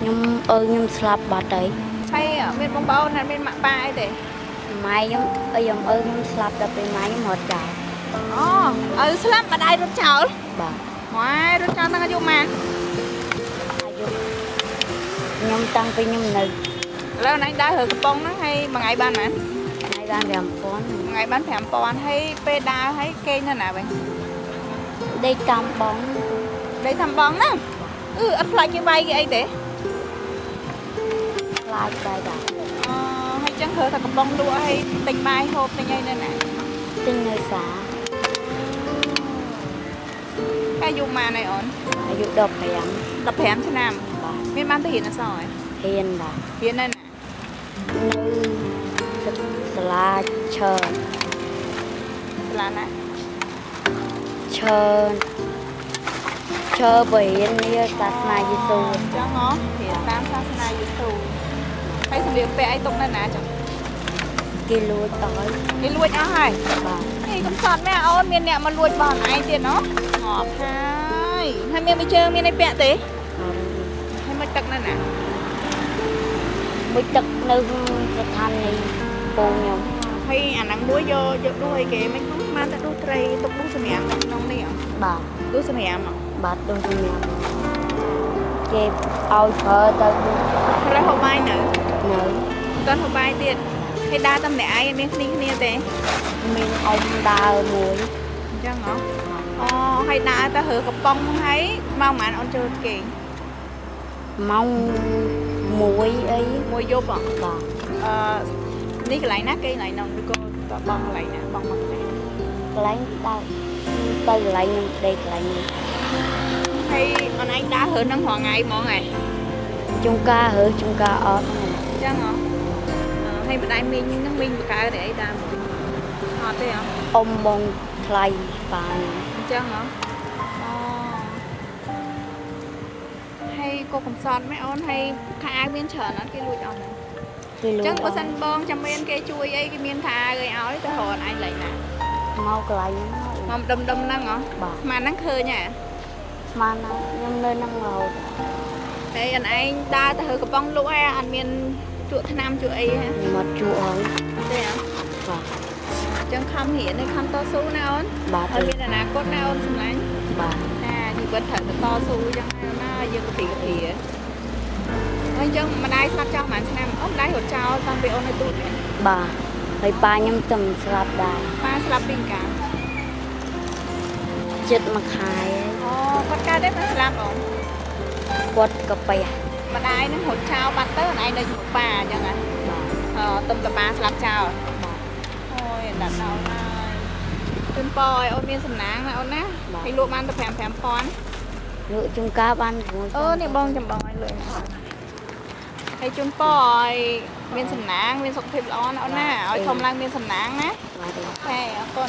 ខ្ញុំអើខ្ញុំស្លាប់បាត់ហើយហើយមានបងប្អូនណាមានម៉ាក់ប៉ាអីទេម៉ែខ្ញុំអើខ្ញុំអើខ្ញុំស្លាប់ដល់ពេលម៉ែខ្ញុំរត់ចោលអូឪស្លាប់ម្ដាយរត់ចោលបាទម៉ែរត់ចោលតាំងអាយុម៉ានអាយុខ្ញុំតាំងពីខ្ញុំនៅឥឡូវណៃដើររើកំប៉ុងហ្នឹងហើយមួយថ្ងៃបានម៉ានថ្ងៃបាន5000មួយថ្ងៃបាន5000ហើយពេលដើរហើយគេងនៅណាវិញដេកតាមបងដេកតាមបងហ្នឹងអឺអត់ខ្លាចគេវាយគេអីទេ ខ្លាចដែរបាទអឺហើយចឹងគ្រើតែកំប៉ុងលក់ហើយទិញបាយហូបទិញអីនៅណាទិញនៅសាអាយុម៉ានហើយអូនអាយុ15 15ឆ្នាំបាទមានបានទៅរៀនអក្សរហ៎ហ៊ានបាទរៀននៅណានៅសាលាឈើសាលាណាឈើឈើបរិញ្ញានេះសាសនាយេស៊ូចឹងហ៎រៀនតាមសាសនាយេស៊ូ ហើយសម្លៀកបំពាក់អីទុកនៅណាចឹងគេលួចអស់ហើយគេលួចអស់ហើយបាទនេះកំសត់មែនអូនមានអ្នកមកលួចបងឯងទៀតណោះងាប់ហើយហើយមានមួយជើងមានអីពាក់ទេអរហើយមកទឹកនៅណាមួយទឹកនៅស្ថានីយ៍ពូខ្ញុំហើយអាហ្នឹងមួយយកយកដួសអីគេមិនខ្ញុំបានតែដួសត្រីទុកដួសសម្រាប់នៅក្នុងនេះហ៎បាទដួសសម្រាប់ហ៎បាទដូចខ្ញុំគេឲ្យប្រើទៅហើយហូបបាយនៅ នៅតន់ហូបបាយទៀតហើយដើរតែម្នាក់ឯងអត់មានគ្នាគ្នាទេមានអ៊ំដើរមួយអញ្ចឹងហ៎អូហើយដើរទៅរើកំប៉ុងហើយមកប្រហែលអូនចូលគេងម៉ោង1អីមួយយប់ហ៎បាទអឺនេះកន្លែងណាគេកន្លែងនោះឬក៏តបងកន្លែងណាបងមកកន្លែងណាកន្លែងដើរទៅកន្លែងខ្ញុំដេកកន្លែងនេះហើយអូនឯងដើររើនឹងរងថ្ងៃហ្មងហ៎ជុំការរើជុំការអត់អញ្ចឹងហ៎អឺហើយម្ដាយមីងហ្នឹងមីងបកកើតអីតាមអត់ទេហ៎អ៊ំបងថ្លៃបានអញ្ចឹងហ៎អូហើយក៏កំសត់មែនអូនហើយខោអាវមានច្រើនអត់គេលួចអស់ហ្នឹងគេលួអញ្ចចឹងបើសិនបងចាំមានគេជួយអីគេមានខោអាវអីឲ្យទៅរកឯងលេងណាមកកន្លែងហ្នឹងមកដុំដុំហ្នឹងហ៎បាទស្មានហ្នឹងឃើញហ៎ស្មានណាខ្ញុំនៅនឹងរហូតតែអនឯងដើរទៅហើកំប៉ុងលក់ហើយអត់មាន ជក់ថ្នាំជក់អីហ៎ខ្ញុំអត់ជួហើយទេហ៎បាទអញ្ចឹងខំរៀននេះខំតស៊ូណាអូនបាទហើយមានអនាគតណាអូនសម្លាញ់បាទណាជីវិតត្រូវតែតស៊ូអញ្ចឹងណាយើងក៏ពីក៏ពីហើយអញ្ចឹងម្ដាយស្លាប់ចោលប្រហែលឆ្នាំអូនម្ដាយរត់ចោលតាំងពីអូននៅទូតនេះបាទហើយប៉ាខ្ញុំទៅស្លាប់ដែរប៉ាស្លាប់ពីកាលចិត្តមួយខែអូគាត់កើតទេប៉ាស្លាប់អូនគាត់កាពះ ម្ដាយនឹងរត់ចោលបាត់ទៅអូនឯងនៅជាមួយប៉ាអញ្ចឹងណាបាទអឺទុំតប៉ាស្លាប់ចោលបាទអូយដាក់ដល់ហើយជូនប៉ឲ្យអូនមានសំណាងណាអូនណាហើយលក់បានទៅ5 5000លក់ជុំការបាន6អូនេះបងចំបងឲ្យលុយណាហើយជូនប៉ឲ្យមានសំណាងមានសុខភាពល្អណាអូនណាឲ្យធំឡើងមានសំណាងណាបាទហេអរគុណ